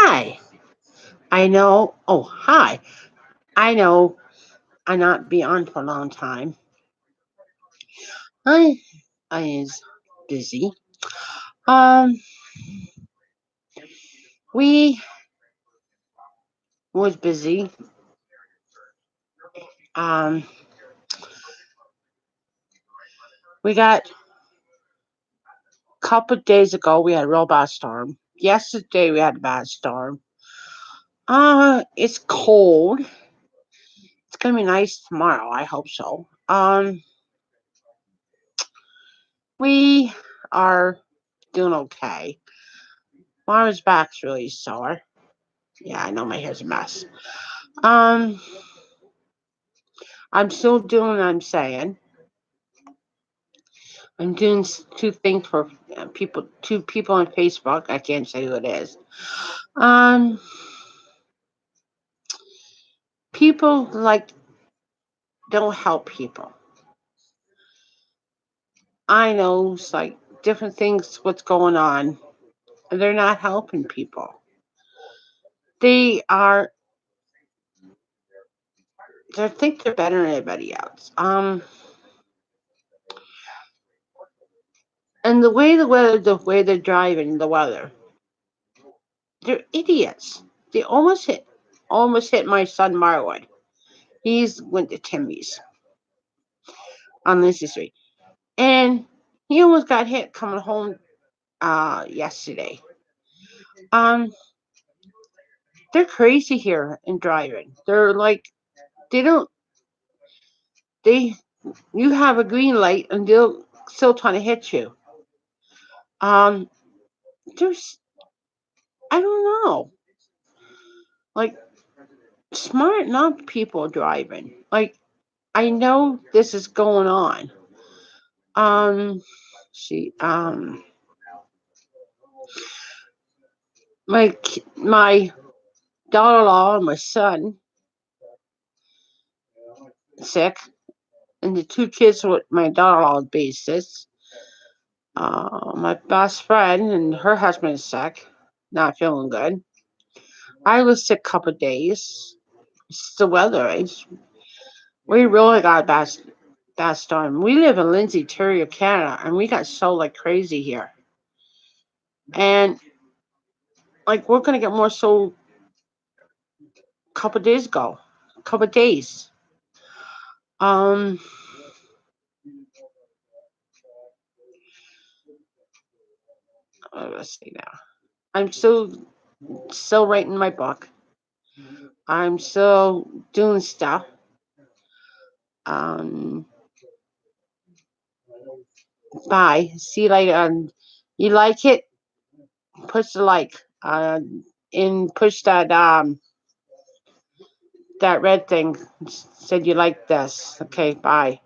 Hi. I know. Oh, hi. I know I not be on for a long time. I I is busy. Um we was busy. Um we got a couple days ago we had a bad storm. Yesterday we had a bad storm. Uh it's cold. It's gonna be nice tomorrow. I hope so. Um we are doing okay. Mara's back's really sore. Yeah, I know my hair's a mess. Um, I'm still doing what I'm saying. I'm doing two things for uh, people, two people on Facebook. I can't say who it is. Um, people like don't help people. I know it's like different things, what's going on. They're not helping people. They are. They think they're better than anybody else. Um, and the way the weather, the way they're driving, the weather, they're idiots. They almost hit, almost hit my son Marwood. He's went to Timmy's on Lindsay Street, and he almost got hit coming home uh yesterday. Um, they're crazy here in driving. They're like, they don't, they, you have a green light and they'll still trying to hit you. Um, there's, I don't know, like smart enough people driving. Like, I know this is going on. Um, see, um, my my daughter-in-law and my son sick, and the two kids with my daughter-in-law basis. Uh, my best friend and her husband is sick, not feeling good. I was sick a couple days. It's the weather. It's, we really got bad, bad storm. We live in Lindsay, Ontario, Canada, and we got so like crazy here. And like we're gonna get more so a couple days ago, a couple days. Um, let's see now. I'm still still writing my book. I'm still doing stuff. Um, bye. See you later. Um, you like it? Push the like. Uh, and push that um that red thing. Said you like this. Okay. Bye.